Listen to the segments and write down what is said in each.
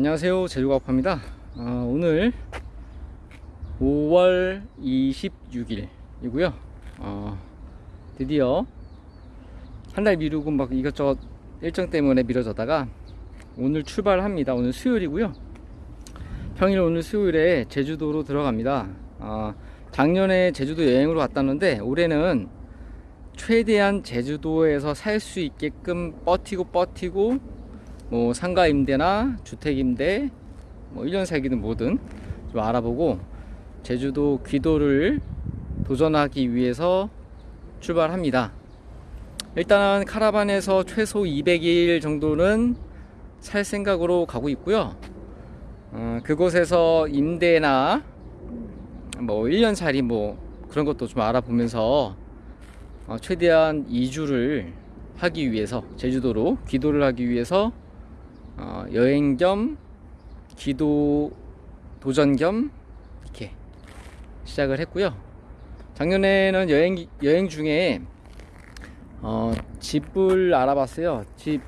안녕하세요. 제주가업합니다. 어, 오늘 5월 26일 이고요. 어, 드디어 한 달 미루고 막 이것저것 일정 때문에 미뤄졌다가 오늘 출발합니다. 오늘 수요일이고요. 평일 오늘 수요일에 제주도로 들어갑니다. 어, 작년에 제주도 여행으로 갔다는데 올해는 최대한 제주도에서 살 수 있게끔 버티고 버티고 뭐 상가 임대나 주택 임대 뭐 1년 살기든 뭐든 좀 알아보고 제주도 귀도를 도전하기 위해서 출발합니다. 일단 카라반에서 최소 200일 정도는 살 생각으로 가고 있고요. 어, 그곳에서 임대나 뭐 1년 살이 뭐 그런 것도 좀 알아보면서 어, 최대한 이주를 하기 위해서 제주도로 귀도를 하기 위해서 어, 여행 겸 기도 도전 겸 이렇게 시작을 했고요. 작년에는 여행 여행 중에 어, 집을 알아봤어요. 집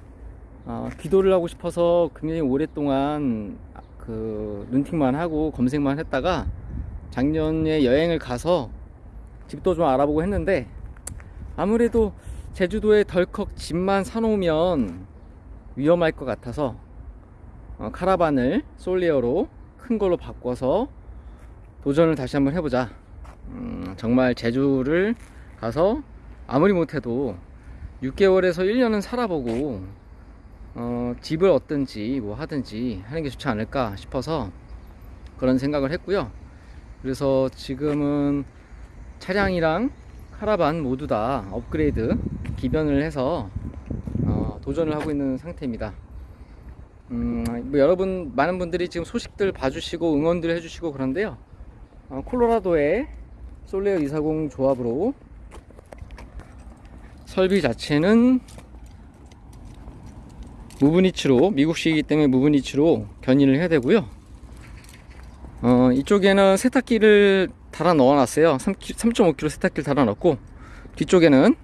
어, 기도를 하고 싶어서 굉장히 오랫동안 그 룬팅만 하고 검색만 했다가 작년에 여행을 가서 집도 좀 알아보고 했는데 아무래도 제주도에 덜컥 집만 사놓으면 위험할 것 같아서 어, 카라반을 솔리어로 큰 걸로 바꿔서 도전을 다시 한번 해보자. 음, 정말 제주를 가서 아무리 못해도 6개월에서 1년은 살아보고 어, 집을 얻든지 뭐 하든지 하는 게 좋지 않을까 싶어서 그런 생각을 했고요. 그래서 지금은 차량이랑 카라반 모두 다 업그레이드 기변을 해서 어, 도전을 하고 있는 상태입니다. 음, 뭐 여러분 많은 분들이 지금 소식들 봐주시고 응원들 해주시고 그런데요. 어, 콜로라도의 솔레어 240 조합으로 설비 자체는 무브니치로 미국식이기 때문에 무브니치로 견인을 해야 되고요. 어, 이쪽에는 세탁기를 달아 넣어 놨어요 3.5kg 세탁기를 달아 넣고 뒤쪽에는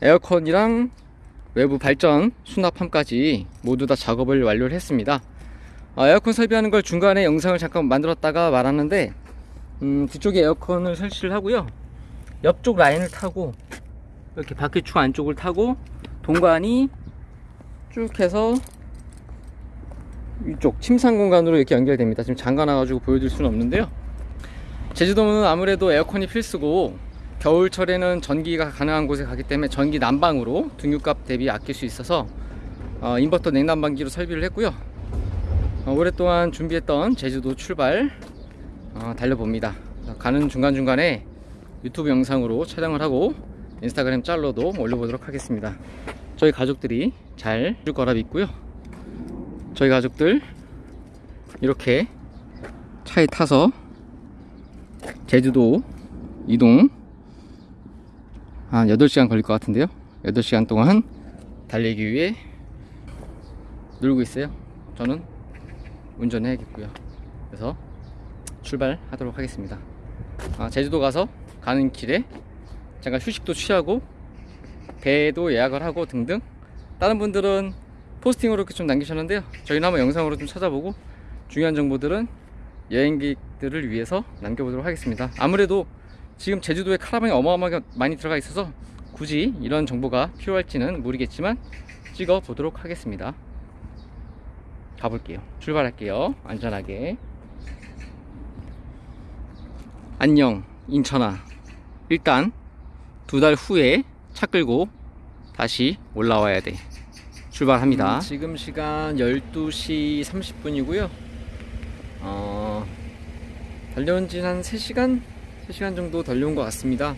에어컨이랑 외부 발전 수납함까지 모두 다 작업을 완료를 했습니다. 어, 에어컨 설비하는 걸 중간에 영상을 잠깐 만들었다가 말았는데 음, 뒤쪽에 에어컨을 설치를 하고요. 옆쪽 라인을 타고 이렇게 바퀴축 안쪽을 타고 동관이 쭉 해서 이쪽 침상 공간으로 이렇게 연결됩니다. 지금 잠가 놔가지고 보여드릴 수는 없는데요. 제주도는 아무래도 에어컨이 필수고 겨울철에는 전기가 가능한 곳에 가기 때문에 전기 난방으로 등유값 대비 아낄 수 있어서 어, 인버터 냉난방기로 설비를 했고요. 어, 오랫동안 준비했던 제주도 출발 어, 달려봅니다. 가는 중간중간에 유튜브 영상으로 촬영을 하고 인스타그램 짤로도 올려보도록 하겠습니다. 저희 가족들이 잘 줄 거라 믿고요. 저희 가족들 이렇게 차에 타서 제주도 이동 한 8시간 걸릴 것 같은데요? 8시간 동안 달리기 위해 놀고 있어요. 저는 운전해야겠고요. 그래서 출발하도록 하겠습니다. 아, 제주도 가서 가는 길에 잠깐 휴식도 취하고 배도 예약을 하고 등등 다른 분들은 포스팅으로 이렇게 좀 남기셨는데요. 저희는 한번 영상으로 좀 찾아보고 중요한 정보들은 여행객들을 위해서 남겨보도록 하겠습니다. 아무래도 지금 제주도에 카라반이 어마어마하게 많이 들어가 있어서 굳이 이런 정보가 필요할지는 모르겠지만 찍어 보도록 하겠습니다. 가볼게요. 출발할게요. 안전하게. 안녕 인천아. 일단 두 달 후에 차 끌고 다시 올라와야 돼. 출발합니다. 음, 지금 시간 12시 30분이고요. 어, 달려온 지한 3시간 3시간 정도 달려온 것 같습니다.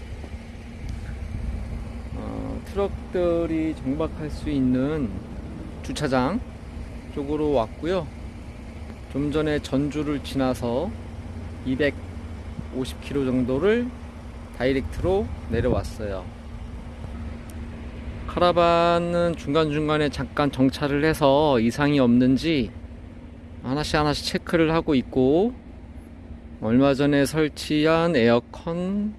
어, 트럭들이 정박할 수 있는 주차장 쪽으로 왔고요. 좀 전에 전주를 지나서 250km 정도를 다이렉트로 내려왔어요. 카라반은 중간중간에 잠깐 정차를 해서 이상이 없는지 하나씩 하나씩 체크를 하고 있고 얼마 전에 설치한 에어컨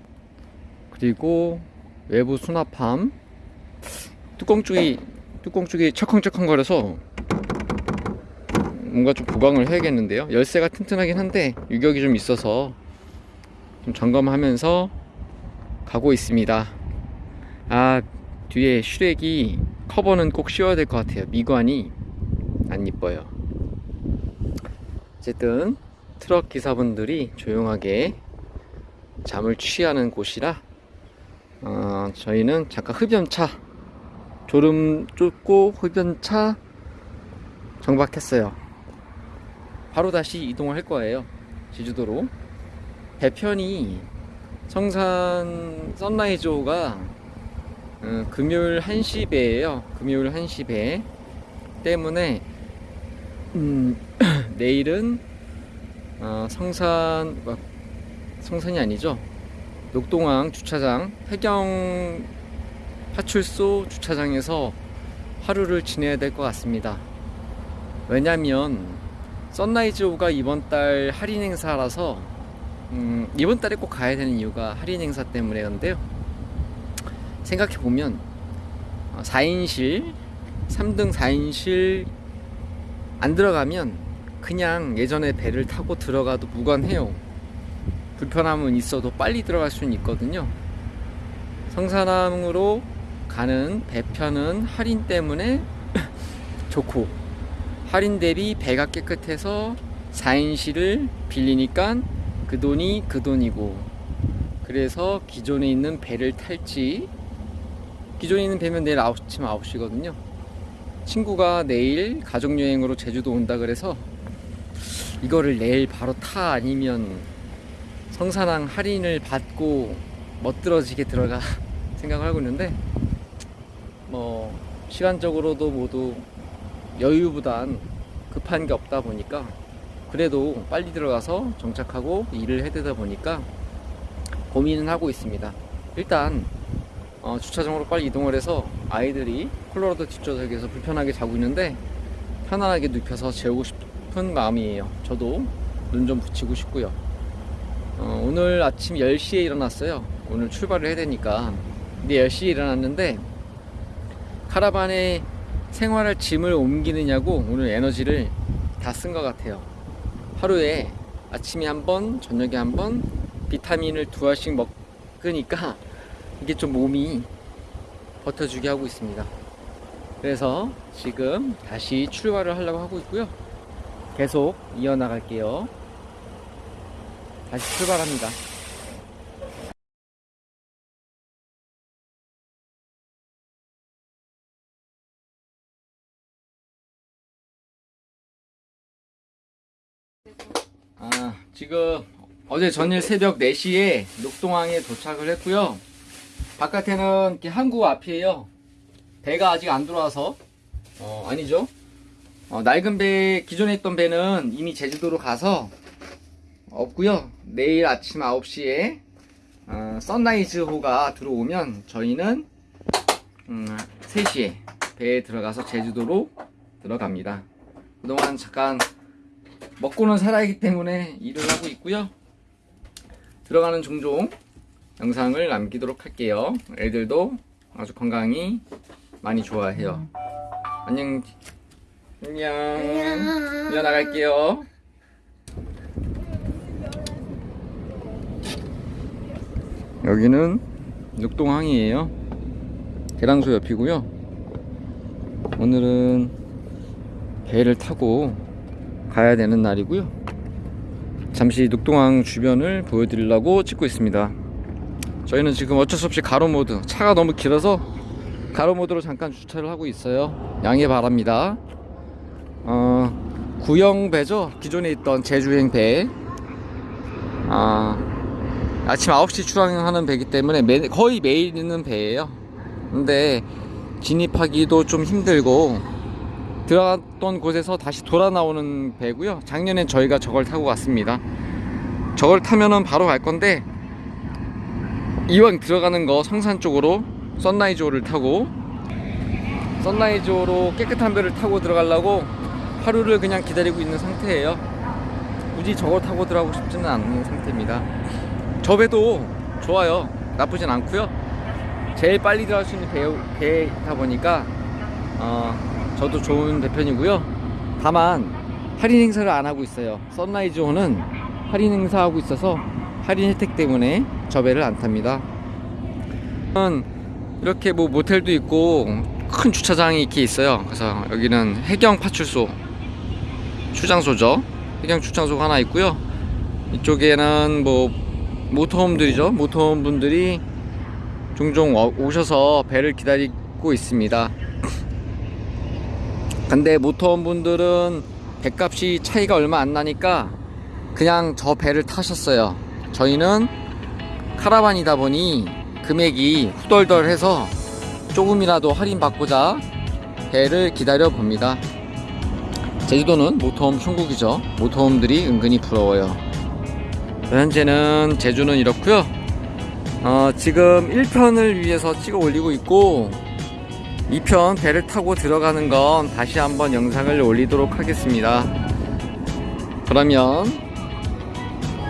그리고 외부 수납함 뚜껑 쪽이 뚜껑 쪽이 철컹철컹 거려서 뭔가 좀 보강을 해야겠는데요. 열쇠가 튼튼하긴 한데 유격이 좀 있어서 좀 점검하면서 가고 있습니다. 아 뒤에 슈렉이 커버는 꼭 씌워야 될 것 같아요. 미관이 안 이뻐요. 어쨌든 트럭 기사분들이 조용하게 잠을 취하는 곳이라 어, 저희는 잠깐 흡연차 졸음 쫓고 흡연차 정박했어요. 바로 다시 이동을 할 거예요. 제주도로. 배편이 성산 선라이즈호가 어, 금요일 1시 배예요. 금요일 1시 배 때문에 음, 내일은 어, 성산 어, 성산이 아니죠. 녹동항 주차장 해경 파출소 주차장에서 하루를 지내야 될 것 같습니다. 왜냐면 선라이즈호가 이번 달 할인 행사라서 음, 이번 달에 꼭 가야 되는 이유가 할인 행사 때문에인데요. 생각해 보면 4인실 3등 4인실 안 들어가면 그냥 예전에 배를 타고 들어가도 무관해요. 불편함은 있어도 빨리 들어갈 수는 있거든요. 성산항으로 가는 배편은 할인 때문에 좋고 할인 대비 배가 깨끗해서 4인실을 빌리니까 그 돈이 그 돈이고 그래서 기존에 있는 배를 탈지 기존에 있는 배면 내일 9시면 9시거든요 친구가 내일 가족여행으로 제주도 온다 그래서 이거를 내일 바로 타 아니면 성산항 할인을 받고 멋들어지게 들어가 생각을 하고 있는데 뭐 시간적으로도 모두 여유보단 급한 게 없다 보니까 그래도 빨리 들어가서 정착하고 일을 해대다 보니까 고민은 하고 있습니다. 일단 어, 주차장으로 빨리 이동을 해서 아이들이 콜로라도 뒷좌석에서 불편하게 자고 있는데 편안하게 눕혀서 재우고 싶 은 마음이에요. 저도 눈 좀 붙이고 싶고요. 어, 오늘 아침 10시에 일어났어요. 오늘 출발을 해야 되니까. 근데 10시에 일어났는데 카라반에 생활할 짐을 옮기느냐고 오늘 에너지를 다 쓴 것 같아요. 하루에 아침에 한 번, 저녁에 한 번 비타민을 두 알씩 먹으니까 이게 좀 몸이 버텨주게 하고 있습니다. 그래서 지금 다시 출발을 하려고 하고 있고요. 계속 이어나갈게요. 다시 출발합니다. 아, 지금 어제 전일 새벽 4시에 녹동항에 도착을 했고요. 바깥에는 이렇게 앞이에요. 배가 아직 안 들어와서 어, 아니죠. 어, 낡은 배 기존에 있던 배는 이미 제주도로 가서 없고요. 내일 아침 9시에 어, 선라이즈호가 들어오면 저희는 음, 3시에 배에 들어가서 제주도로 들어갑니다. 그동안 잠깐 먹고는 살아야기 때문에 일을 하고 있고요. 들어가는 종종 영상을 남기도록 할게요. 애들도 아주 건강히 많이 좋아해요. 안녕. 안녕. 안녕. 이어 나갈게요. 여기는 육동항이에요. 계랑소 옆이고요. 오늘은 배를 타고 가야 되는 날이고요. 잠시 녹동항 주변을 보여드리려고 찍고 있습니다. 저희는 지금 어쩔 수 없이 가로 모드 차가 너무 길어서 가로 모드로 잠깐 주차를 하고 있어요. 양해 바랍니다. 어, 구형 배죠. 기존에 있던 제주행 배. 아, 아침 9시 출항하는 배기 때문에 매, 거의 매일 있는 배예요. 근데 진입하기도 좀 힘들고 들어갔던 곳에서 다시 돌아 나오는 배고요. 작년엔 저희가 저걸 타고 갔습니다. 저걸 타면은 바로 갈 건데 이왕 들어가는 거 성산 쪽으로 선라이즈호를 타고 선라이즈호로 깨끗한 배를 타고 들어가려고 하루를 그냥 기다리고 있는 상태예요. 굳이 저걸 타고 들어가고 싶지는 않은 상태입니다. 저 배도 좋아요. 나쁘진 않고요. 제일 빨리 들어갈 수 있는 배, 배이다 보니까 어, 저도 좋은 배편이고요. 다만 할인 행사를 안 하고 있어요. 선라이즈 호는 할인 행사하고 있어서 할인 혜택 때문에 저 배를 안 탑니다. 음, 이렇게 뭐 모텔도 있고 큰 주차장이 이렇게 있어요. 그래서 여기는 해경 파출소 출장소죠. 해경 출장소가 하나 있고요. 이쪽에는 뭐 모터홈들이죠. 모터홈 분들이 종종 어- 오셔서 배를 기다리고 있습니다. 근데 모터홈 분들은 배값이 차이가 얼마 안 나니까 그냥 저 배를 타셨어요. 저희는 카라반이다 보니 금액이 후덜덜해서 조금이라도 할인받고자 배를 기다려 봅니다. 제주도는 모터홈 천국이죠. 모터홈들이 은근히 부러워요. 현재는 제주는 이렇고요. 어, 지금 1편을 위해서 찍어 올리고 있고 2편 배를 타고 들어가는 건 다시 한번 영상을 올리도록 하겠습니다. 그러면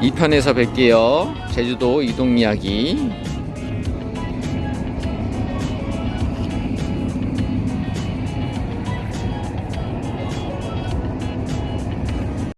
2편에서 뵐게요. 제주도 이동 이야기.